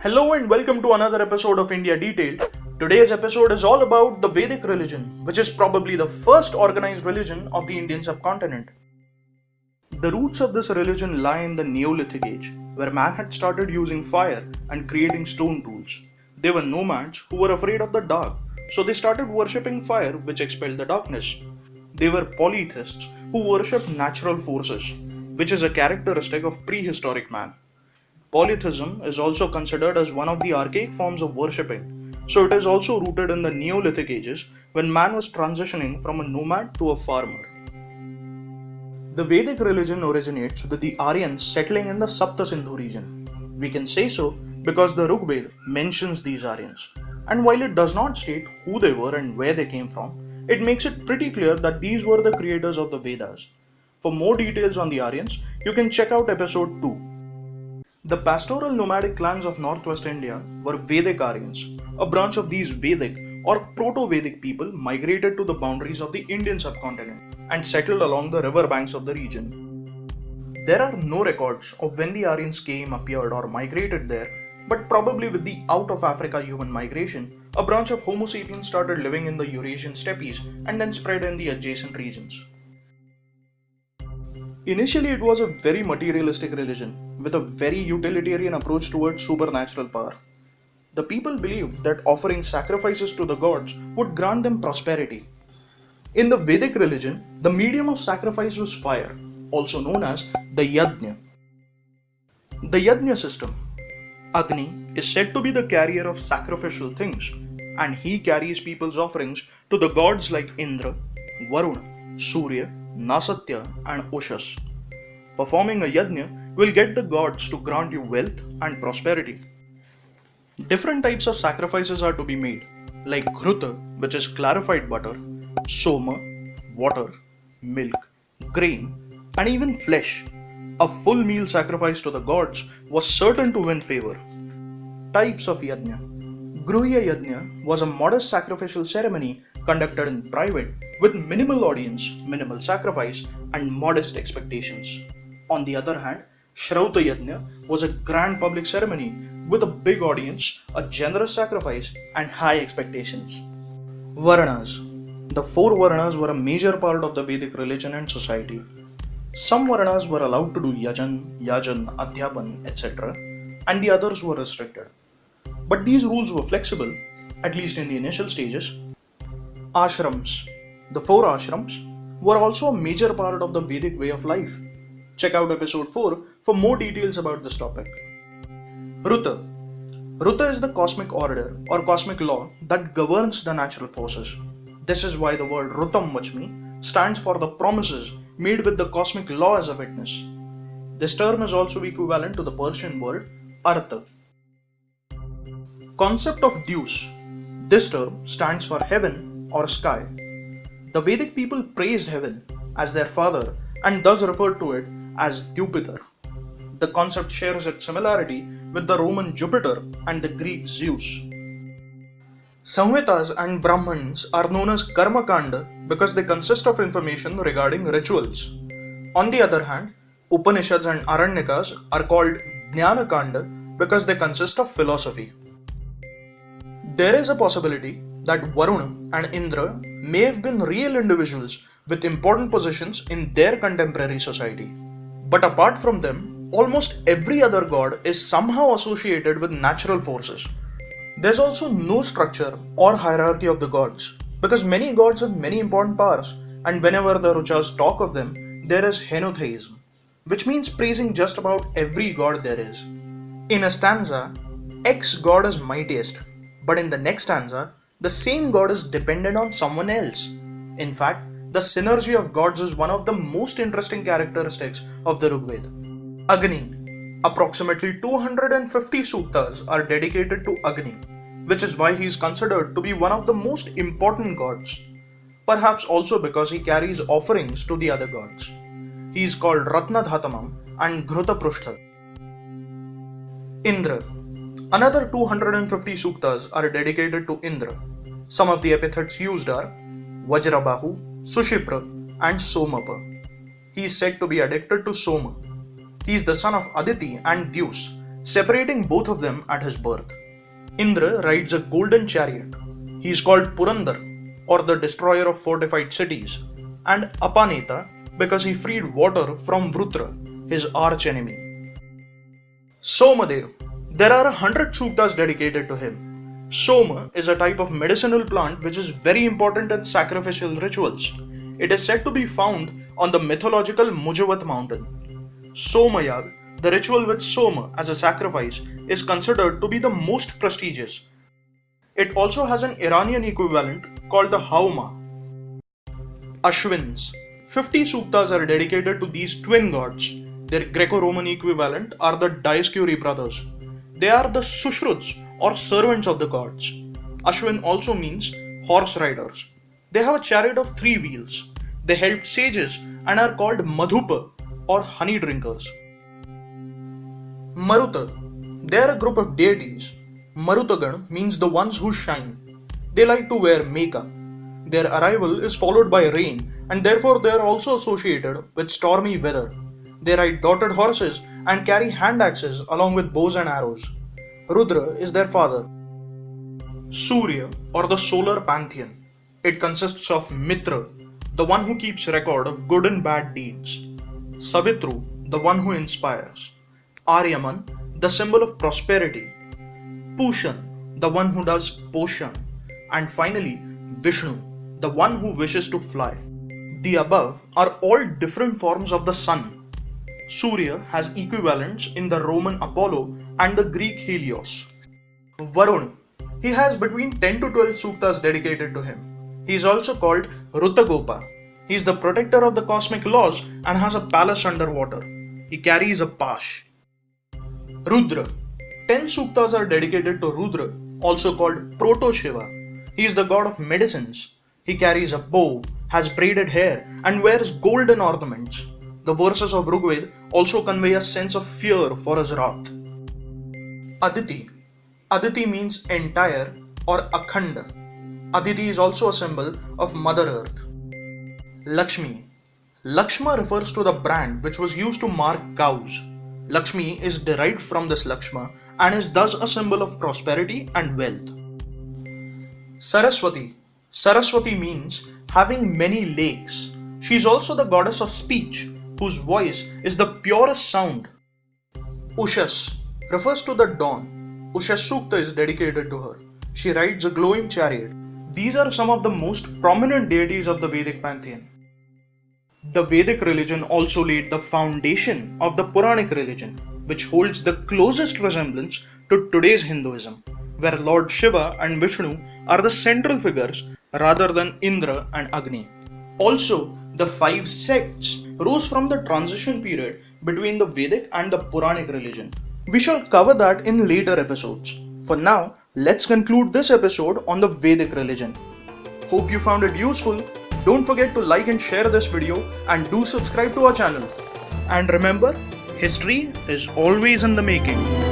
Hello and welcome to another episode of India Detailed. Today's episode is all about the Vedic religion, which is probably the first organized religion of the Indian subcontinent. The roots of this religion lie in the Neolithic age, where man had started using fire and creating stone tools. They were nomads who were afraid of the dark, so they started worshipping fire, which expelled the darkness. They were polytheists who worshipped natural forces, which is a characteristic of prehistoric man. Polytheism is also considered as one of the archaic forms of worshipping, so it is also rooted in the Neolithic ages when man was transitioning from a nomad to a farmer. The Vedic religion originates with the Aryans settling in the Sapta Sindhu region. We can say so because the Rigveda mentions these Aryans, and while it does not state who they were and where they came from, it makes it pretty clear that these were the creators of the Vedas. For more details on the Aryans, you can check out episode 2. The pastoral nomadic clans of northwest India were Vedic Aryans. A branch of these Vedic or Proto Vedic people migrated to the boundaries of the Indian subcontinent and settled along the river banks of the region. There are no records of when the Aryans came, appeared, or migrated there, but probably with the out of Africa human migration, a branch of Homo sapiens started living in the Eurasian steppes and then spread in the adjacent regions. Initially, it was a very materialistic religion with a very utilitarian approach towards supernatural power. The people believed that offering sacrifices to the gods would grant them prosperity. In the Vedic religion, the medium of sacrifice was fire, also known as the yajna. The yajna system, Agni, is said to be the carrier of sacrificial things, and he carries people's offerings to the gods like Indra, Varuna, Surya, Nasatya, and Ushas. Performing a yajna will get the gods to grant you wealth and prosperity. Different types of sacrifices are to be made, like Ghruta, which is clarified butter, Soma, water, milk, grain, and even flesh. A full meal sacrifice to the gods was certain to win favor. Types of yajna Gruhya Yajna was a modest sacrificial ceremony conducted in private with minimal audience, minimal sacrifice, and modest expectations. On the other hand, Shrauta Yajna was a grand public ceremony with a big audience, a generous sacrifice, and high expectations. Varnas The four Varnas were a major part of the Vedic religion and society. Some Varnas were allowed to do yajan, yajan, adhyapan, etc., and the others were restricted. But these rules were flexible, at least in the initial stages. Ashrams The four ashrams were also a major part of the Vedic way of life. Check out episode 4 for more details about this topic. Ruta Ruta is the cosmic order or cosmic law that governs the natural forces. This is why the word Rutam Vachmi stands for the promises made with the cosmic law as a witness. This term is also equivalent to the Persian word Artha. Concept of Dyaus. This term stands for heaven or sky. The Vedic people praised heaven as their father and thus referred to it as Dyaus Pitar. The concept shares its similarity with the Roman Jupiter and the Greek Zeus. Samhitas and Brahmans are known as Karma Kanda because they consist of information regarding rituals. On the other hand, Upanishads and Aranyakas are called Jnana Kanda because they consist of philosophy. There is a possibility that Varuna and Indra may have been real individuals with important positions in their contemporary society. But apart from them, almost every other god is somehow associated with natural forces. There's also no structure or hierarchy of the gods, because many gods have many important powers, and whenever the Ruchas talk of them, there is henotheism, which means praising just about every god there is. In a stanza, X god is mightiest, but in the next stanza, the same god is dependent on someone else. In fact, the synergy of gods is one of the most interesting characteristics of the Rigveda. Agni. Approximately 250 suktas are dedicated to Agni, which is why he is considered to be one of the most important gods. Perhaps also because he carries offerings to the other gods. He is called Ratnadhatamam and Ghrutaprushta. Indra. Another 250 suktas are dedicated to Indra. Some of the epithets used are Vajrabahu, Sushipra, and Somapa. He is said to be addicted to Soma. He is the son of Aditi and Dyaus separating both of them at his birth. Indra rides a golden chariot. He is called Purandar, or the destroyer of fortified cities, and Apaneta because he freed water from Vritra, his arch enemy. Somadev. There are a hundred suktas dedicated to him. Soma is a type of medicinal plant which is very important in sacrificial rituals. It is said to be found on the mythological Mujavat mountain. Somayag, the ritual with Soma as a sacrifice, is considered to be the most prestigious. It also has an Iranian equivalent called the Haoma. Ashwins. 50 suktas are dedicated to these twin gods. Their Greco Roman equivalent are the Dioscuri brothers. They are the Sushruts or servants of the gods. Ashwin also means horse riders. They have a chariot of three wheels. They help sages and are called Madhupa or honey drinkers. Maruta. They are a group of deities. Marutagan means the ones who shine. They like to wear makeup. Their arrival is followed by rain and therefore they are also associated with stormy weather. They ride dotted horses and carry hand axes along with bows and arrows. Rudra is their father. Surya or the solar pantheon. It consists of Mitra, the one who keeps record of good and bad deeds, Savitru, the one who inspires, Aryaman, the symbol of prosperity, Pushan, the one who does potion, and finally Vishnu, the one who wishes to fly. The above are all different forms of the sun. Surya has equivalents in the Roman Apollo and the Greek Helios. Varun, he has between 10 to 12 suktas dedicated to him. He is also called Rutagopa. He is the protector of the cosmic laws and has a palace underwater. He carries a pash. Rudra. 10 suktas are dedicated to Rudra, also called Proto Shiva. He is the god of medicines. He carries a bow, has braided hair, and wears golden ornaments. The verses of Rigved also convey a sense of fear for his wrath. Aditi. Aditi means entire or akhanda. Aditi is also a symbol of Mother Earth. Lakshmi. Lakshma refers to the brand which was used to mark cows. Lakshmi is derived from this Lakshma and is thus a symbol of prosperity and wealth. Saraswati. Saraswati means having many lakes. She is also the goddess of speech, whose voice is the purest sound. Ushas refers to the dawn. Ushas Sukta is dedicated to her. She rides a glowing chariot these are some of the most prominent deities of the Vedic pantheon. The Vedic religion also laid the foundation of the Puranic religion, which holds the closest resemblance to today's Hinduism, where Lord Shiva and Vishnu are the central figures rather than Indra and Agni. Also, the five sects rose from the transition period between the Vedic and the Puranic religion. We shall cover that in later episodes. For now, let's conclude this episode on the Vedic religion. Hope you found it useful. Don't forget to like and share this video and do subscribe to our channel. And remember, history is always in the making.